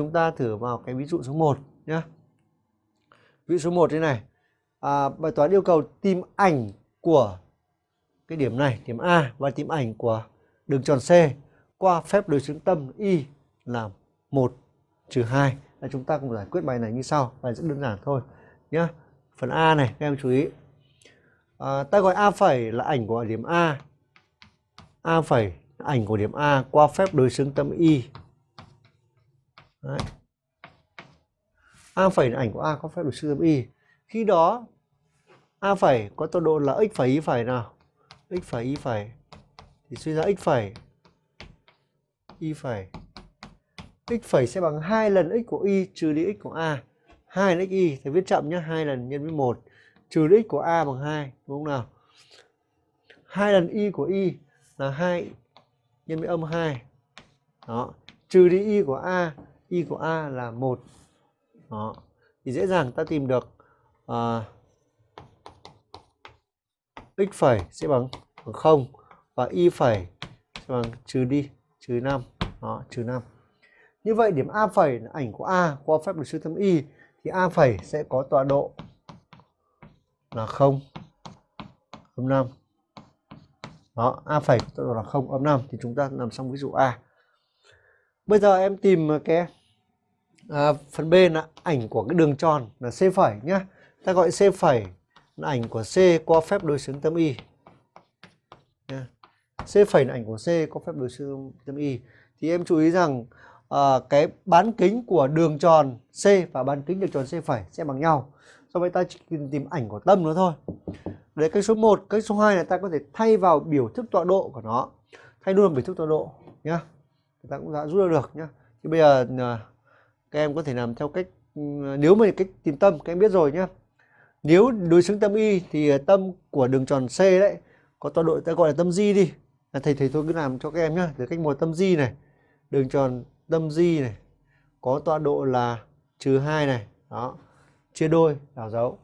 chúng ta thử vào cái ví dụ số 1 nhé. Ví dụ số 1 thế này. À, bài toán yêu cầu tìm ảnh của cái điểm này, điểm A và tìm ảnh của đường tròn C qua phép đối xứng tâm Y là 1 trừ 2. Là chúng ta cùng giải quyết bài này như sau. Bài rất đơn giản thôi nhé. Phần A này các em chú ý. À, ta gọi A phẩy là ảnh của điểm A. A phẩy ảnh của điểm A qua phép đối xứng tâm Y. Đấy. A phẩy là ảnh của A có phép được siêu tâm Y. Khi đó, A phẩy có tọa độ là x phẩy, y phẩy nào? x phẩy, y phẩy. Thì suy ra x phẩy, y phẩy. X phẩy sẽ bằng 2 lần x của y trừ đi x của a. 2 lần x y thì viết chậm nhé 2 lần nhân với 1 trừ đi x của a bằng 2 đúng không nào? 2 lần y của y là 2 nhân với âm 2 đó. Trừ đi y của a y của a là một. Đó. Thì dễ dàng ta tìm được uh, x phẩy sẽ bằng, bằng 0 và y phẩy sẽ bằng trừ đi trừ 5 đó trừ 5 như vậy điểm a phẩy là ảnh của a qua phép đối sư thâm y thì a phẩy sẽ có tọa độ là 0 âm 5 đó a phẩy tọa độ là 0 âm 5 thì chúng ta làm xong ví dụ a. Bây giờ em tìm cái à, phần b là ảnh của cái đường tròn là c phẩy nhá ta gọi c phẩy là ảnh của C qua phép đối xứng tâm Y. C phẩy là ảnh của C qua phép đối xứng tâm Y. Thì em chú ý rằng à, cái bán kính của đường tròn C và bán kính đường tròn C phẩy sẽ bằng nhau. Do vậy ta chỉ tìm ảnh của tâm nó thôi. Đấy cách số 1, cách số 2 là ta có thể thay vào biểu thức tọa độ của nó. Thay luôn biểu thức tọa độ nhá. Ta cũng đã rút ra được nhá. Thì bây giờ à, các em có thể làm theo cách ừ, nếu mà cách tìm tâm các em biết rồi nhá. Nếu đối xứng tâm y thì ờ, tâm của đường tròn C đấy có tọa độ ta gọi là tâm di đi. À, thầy thầy tôi cứ làm cho các em nhá từ cách một tâm di này đường tròn tâm di này có tọa độ là trừ hai này đó chia đôi đảo dấu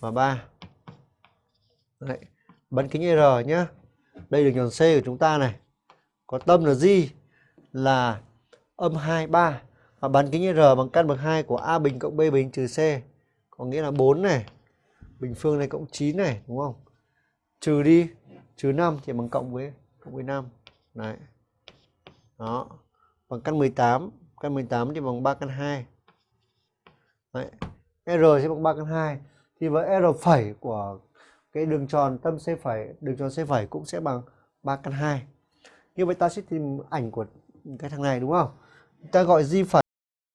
và ba. Đấy. bán kính R nhá. Đây đường tròn C của chúng ta này. Có tâm là di là âm 2 3 và bán kính R bằng căn bậc 2 của A bình cộng B bình trừ C. Có nghĩa là 4 này. Bình phương này cộng 9 này, đúng không? Trừ đi, trừ 5 thì bằng cộng với cộng với 5 đấy. Đó. Bằng căn 18 căn 18 thì bằng 3 căn 2 đấy. R sẽ bằng 3 căn 2 thì với R phẩy của cái đường tròn, tâm C phẩy, đường tròn C phẩy cũng sẽ bằng 3 căn 2 như vậy ta sẽ tìm ảnh của cái thằng này, đúng không? Ta gọi di phẩy